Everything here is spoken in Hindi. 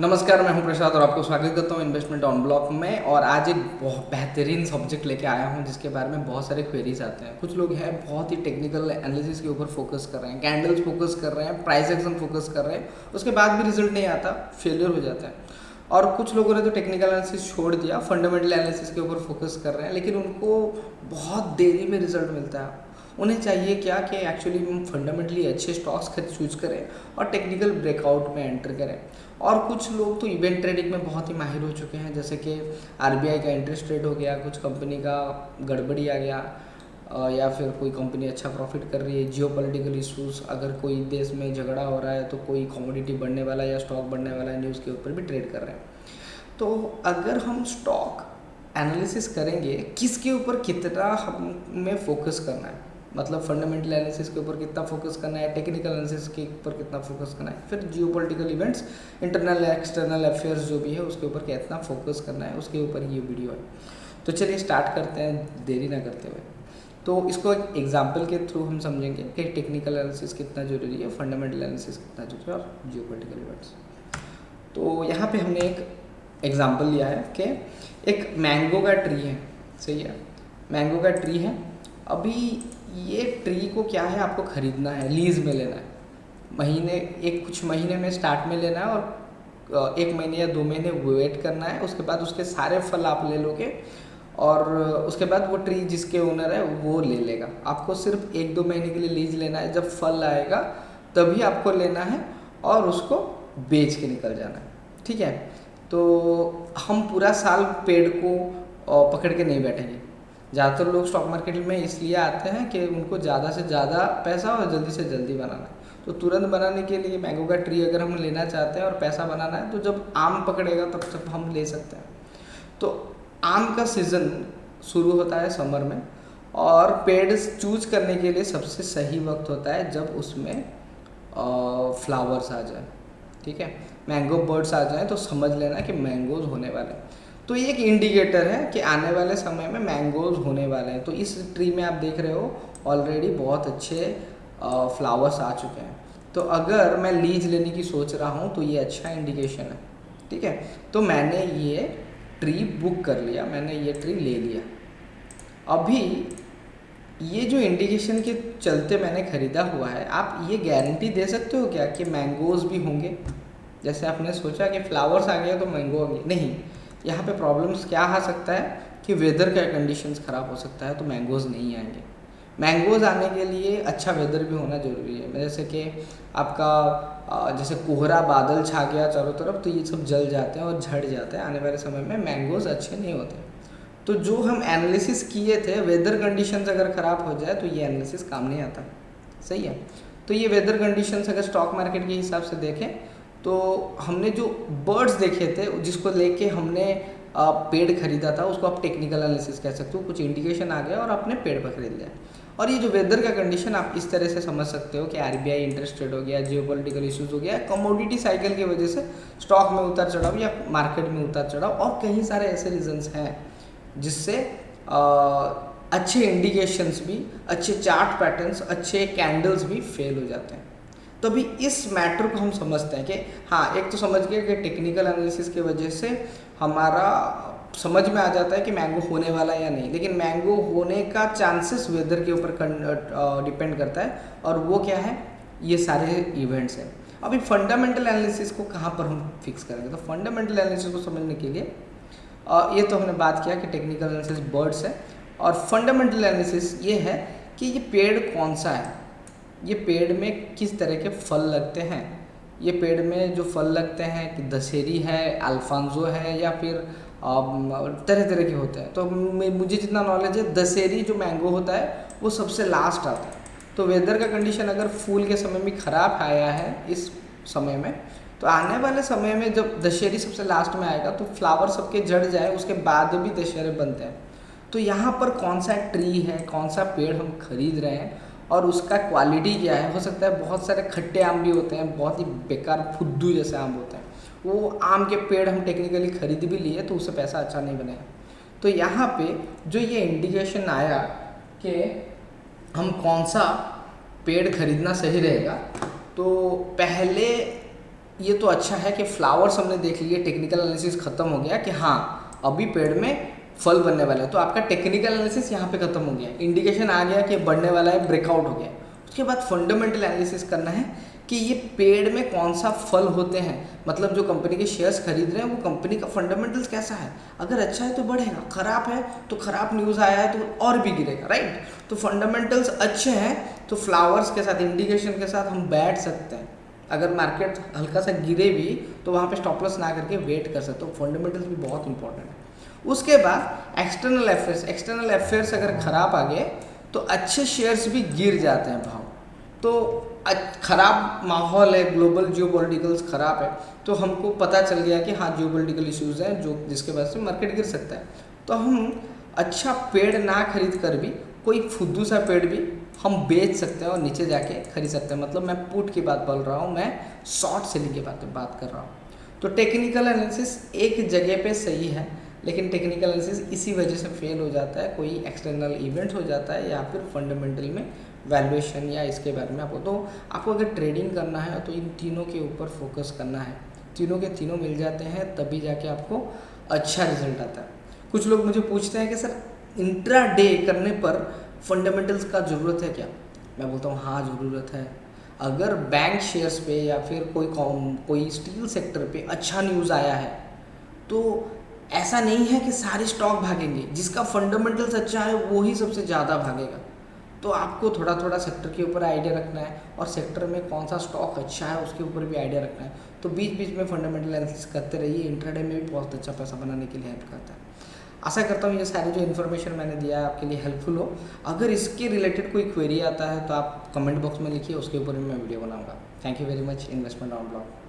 नमस्कार, मैं हूँ प्रसाद और आपको स्वागत करता हूँ इन्वेस्टमेंट ऑन ब्लॉक में। और आज एक बहुत बेहतरीन सब्जेक्ट लेके आया हूँ, जिसके बारे में बहुत सारे क्वेरीज आते हैं। कुछ लोग हैं, बहुत ही टेक्निकल एनालिसिस के ऊपर फोकस कर रहे हैं कैंडल्स फोकस कर रहे हैं प्राइस एक्शन फोकस कर रहे हैं। उसके बाद भी रिज़ल्ट नहीं आता फेलियर हो जाता है। और कुछ लोगों ने तो टेक्निकल एनालिसिस छोड़ दिया फंडामेंटल एनालिसिस के ऊपर फोकस कर रहे हैं, लेकिन उनको बहुत देरी में रिज़ल्ट मिलता है। उन्हें चाहिए क्या कि एक्चुअली हम फंडामेंटली अच्छे स्टॉक्स खरीद चूज़ करें और टेक्निकल ब्रेकआउट में एंटर करें। और कुछ लोग तो इवेंट ट्रेडिंग में बहुत ही माहिर हो चुके हैं, जैसे कि आरबीआई का इंटरेस्ट रेट हो गया, कुछ कंपनी का गड़बड़ी आ गया या फिर कोई कंपनी अच्छा प्रॉफिट कर रही है जियो पोलिटिकल इशूज़ अगर कोई देश में झगड़ा हो रहा है तो कोई कॉमोडिटी बढ़ने वाला या स्टॉक बढ़ने वाला है न्यूज़ के ऊपर भी ट्रेड कर रहे हैं। तो अगर हम स्टॉक एनालिसिस करेंगे, किसके ऊपर कितना हमें फोकस करना है? मतलब फंडामेंटल एनालिसिस के ऊपर कितना फोकस करना है टेक्निकल एनालिसिस के ऊपर कितना फोकस करना है, फिर geo events internal external affairs जो भी है, उसके ऊपर कितना फोकस करना है, उसके ऊपर ये वीडियो है। तो चलिए स्टार्ट करते हैं, देरी ना करते हुए। तो इसको एक एग्ज़ाम्पल के थ्रू हम समझेंगे कि टेक्निकल एनालिसिस कितना ज़रूरी है फंडामेंटल एनालिसिस कितना ज़रूरी है, और जियो इवेंट्स तो यहाँ पे हमने एक एग्ज़ाम्पल लिया है कि एक मैंगो का ट्री है, सही है? मैंगो का ट्री है अभी ये ट्री को क्या है, आपको ख़रीदना है, लीज में लेना है। महीने, एक कुछ महीने में स्टार्ट में लेना है और एक महीने या दो महीने वेट करना है, उसके बाद उसके सारे फल आप ले लोगे और उसके बाद वो ट्री जिसके ओनर है, वो ले लेगा। आपको सिर्फ़ एक दो महीने के लिए लीज लेना है, जब फल आएगा, तभी आपको लेना है और उसको बेच के निकल जाना है। ठीक है? तो हम पूरा साल पेड़ को पकड़ के नहीं बैठेंगे। ज़्यादातर लोग स्टॉक मार्केट में इसलिए आते हैं कि उनको ज़्यादा से ज़्यादा पैसा और जल्दी से जल्दी बनाना है। तो तुरंत बनाने के लिए मैंगो का ट्री अगर हम लेना चाहते हैं और पैसा बनाना है तो जब आम पकड़ेगा, तब तक हम ले सकते हैं। तो आम का सीज़न शुरू होता है समर में और पेड़ चूज़ करने के लिए सबसे सही वक्त होता है जब उसमें फ्लावर्स आ जाए। ठीक है? मैंगो बर्ड्स आ जाए तो समझ लेना कि मैंगोज होने वाले हैं। तो ये एक इंडिकेटर है कि आने वाले समय में मैंगोज होने वाले हैं। तो इस ट्री में आप देख रहे हो ऑलरेडी बहुत अच्छे फ्लावर्स आ चुके हैं। तो अगर मैं लीज लेने की सोच रहा हूँ तो ये अच्छा इंडिकेशन है, ठीक है? तो मैंने ये ट्री बुक कर लिया, मैंने ये ट्री ले लिया। अभी ये जो इंडिकेशन के चलते मैंने ख़रीदा हुआ है, आप ये गारंटी दे सकते हो क्या कि मैंगोज भी होंगे? जैसे आपने सोचा कि फ्लावर्स आ गया तो मैंगो आ गया। नहीं यहाँ पे प्रॉब्लम्स क्या आ सकता है कि वेदर का कंडीशंस ख़राब हो सकता है तो मैंगोज़ नहीं आएँगे। मैंगोज़ आने के लिए अच्छा वेदर भी होना ज़रूरी है। जैसे कि आपका जैसे कोहरा, बादल छा गया चारों तरफ़ तो ये सब जल जाते हैं और झड़ जाते हैं। आने वाले समय में मैंगोज़ अच्छे नहीं होते। तो जो हम एनालिसिस किए थे वेदर कंडीशंस अगर ख़राब हो जाए तो ये एनालिसिस काम नहीं आता। सही है? तो ये वेदर कंडीशंस अगर स्टॉक मार्केट के हिसाब से देखें तो हमने जो बर्ड्स देखे थे, जिसको लेके हमने पेड़ खरीदा था, उसको आप टेक्निकल एनालिसिस कह सकते हो, कुछ इंडिकेशन आ गया और आपने पेड़ पर खरीद लिया। और ये जो वेदर का कंडीशन आप इस तरह से समझ सकते हो कि R B I interest rate हो गया जियो पोलिटिकल इशूज़ हो गया कमोडिटी साइकिल की वजह से स्टॉक में उतार चढ़ाव या मार्केट में उतार चढ़ाव और कई सारे ऐसे रीजन्स हैं, जिससे अच्छे इंडिकेशंस भी, अच्छे चार्ट पैटर्न्स अच्छे कैंडल्स भी फेल हो जाते हैं। तो अभी इस मैटर को हम समझते हैं कि हाँ एक तो समझ गए कि टेक्निकल एनालिसिस की वजह से हमारा समझ में आ जाता है कि मैंगो होने वाला है या नहीं। लेकिन मैंगो होने का चांसेस वेदर के ऊपर डिपेंड करता है और वो क्या है? ये सारे इवेंट्स हैं। अभी फंडामेंटल एनालिसिस को कहाँ पर हम फिक्स करेंगे? तो फंडामेंटल एनालिसिस को समझने के लिए ये तो हमने बात किया कि टेक्निकल एनालिसिस बर्ड्स है और फंडामेंटल एनालिसिस ये है कि ये पेड़ कौन सा है? ये पेड़ में किस तरह के फल लगते हैं? ये पेड़ में जो फल लगते हैं, कि दशहरी है, अल्फांजो है, या फिर तरह तरह के होते हैं। तो मुझे जितना नॉलेज है, दशहरी जो मैंगो होता है, वो सबसे लास्ट आता है। तो वेदर का कंडीशन अगर फूल के समय में ख़राब आया है, इस समय में तो आने वाले समय में जब दशहरी सबसे लास्ट में आएगा तो फ्लावर सबके जड़ जाए, उसके बाद भी दशहरे बनते हैं। तो यहाँ पर कौन सा ट्री है, कौन सा पेड़ हम खरीद रहे हैं और उसका क्वालिटी क्या है? हो सकता है बहुत सारे खट्टे आम भी होते हैं, बहुत ही बेकार फुद्दू जैसे आम होते हैं। वो आम के पेड़ हम टेक्निकली खरीद भी लिए तो उससे पैसा अच्छा नहीं बनेगा। तो यहाँ पे जो ये इंडिकेशन आया कि हम कौन सा पेड़ खरीदना सही रहेगा तो पहले ये तो अच्छा है कि फ्लावर्स हमने देख लिए टेक्निकल एनालिसिस खत्म हो गया कि हाँ अभी पेड़ में फल बनने वाला है। तो आपका टेक्निकल एनालिसिस यहाँ पे खत्म हो गया। इंडिकेशन आ गया कि बढ़ने वाला है ब्रेकआउट हो गया। उसके बाद फंडामेंटल एनालिसिस करना है कि ये पेड़ में कौन सा फल होते हैं। मतलब जो कंपनी के शेयर्स खरीद रहे हैं, वो कंपनी का फंडामेंटल्स कैसा है? अगर अच्छा है तो बढ़ेगा खराब है तो खराब न्यूज़ आया है तो और भी गिरेगा राइट तो फंडामेंटल्स अच्छे हैं तो फ्लावर्स के साथ इंडिकेशन के साथ हम बैठ सकते हैं। अगर मार्केट हल्का सा गिरे भी तो वहाँ पे स्टॉप लॉस ना करके वेट कर सकते हो। तो फंडामेंटल्स भी बहुत इंपॉर्टेंट है। उसके बाद एक्सटर्नल अफेयर्स एक्सटर्नल अफेयर्स अगर खराब आ गए तो अच्छे शेयर्स भी गिर जाते हैं भाव। तो ख़राब माहौल है ग्लोबल जियो पोलिटिकल्स ख़राब है तो हमको पता चल गया कि हाँ जियो पोलिटिकल इशूज़ हैं जो जिसके वजह से मार्केट गिर सकता है। तो हम अच्छा पेड़ ना खरीद कर भी, कोई फुद्दू सा पेड़ भी हम बेच सकते हैं और नीचे जाके खरीद सकते हैं। मतलब मैं पुट की बात बोल रहा हूँ, मैं शॉर्ट सेलिंग की बात बात कर रहा हूँ। तो टेक्निकल एनालिसिस एक जगह पे सही है लेकिन टेक्निकल एनालिसिस इसी वजह से फेल हो जाता है, कोई एक्सटर्नल इवेंट हो जाता है या फिर फंडामेंटल में वैल्यूएशन या इसके बारे में आपको। तो आपको अगर ट्रेडिंग करना है तो इन तीनों के ऊपर फोकस करना है। तीनों के तीनों मिल जाते हैं, तभी जाके आपको अच्छा रिज़ल्ट आता है। कुछ लोग मुझे पूछते हैं कि सर इंट्रा डे करने पर फंडामेंटल्स का ज़रूरत है क्या? मैं बोलता हूँ हाँ ज़रूरत है। अगर बैंक शेयर्स पे या फिर कोई कॉम कोई स्टील सेक्टर पे अच्छा न्यूज़ आया है तो ऐसा नहीं है कि सारे स्टॉक भागेंगे। जिसका फंडामेंटल्स अच्छा है, वो ही सबसे ज़्यादा भागेगा। तो आपको थोड़ा थोड़ा सेक्टर के ऊपर आइडिया रखना है और सेक्टर में कौन सा स्टॉक अच्छा है, उसके ऊपर भी आइडिया रखना है। तो बीच बीच में फंडामेंटल एनालिसिस करते रहिए। इंट्राडे में भी बहुत अच्छा पैसा बनाने के लिए हेल्प करता है। आशा करता हूँ ये सारी जो इन्फॉर्मेशन मैंने दिया है आपके लिए हेल्पफुल हो। अगर इसके रिलेटेड कोई क्वेरी आता है तो आप कमेंट बॉक्स में लिखिए, उसके ऊपर भी मैं वीडियो बनाऊँगा। Thank you very much investment on blog